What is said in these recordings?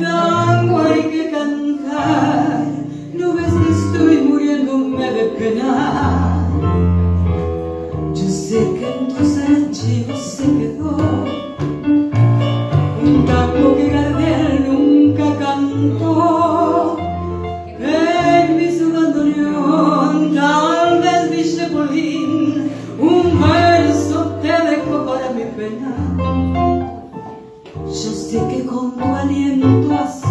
tango hay que cantar, no ves que estoy muriéndome de pena. Aliento a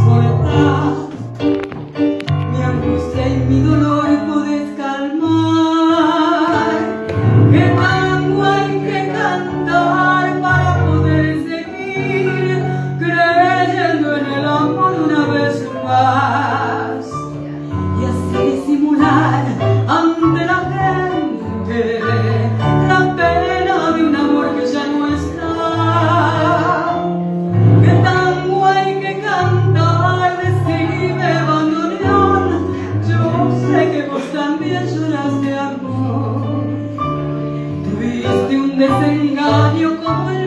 desengaño como el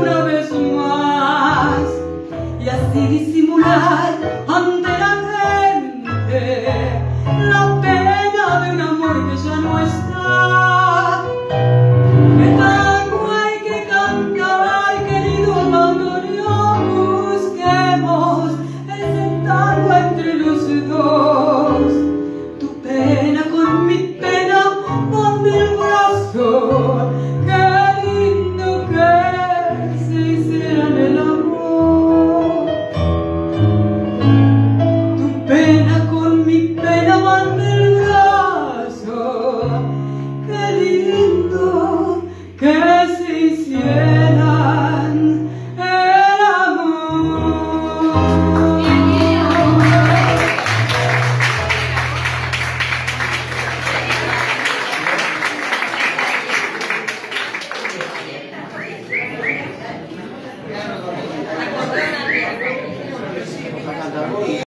una vez más y así disimular ante la gente la pena de un amor que ya no está.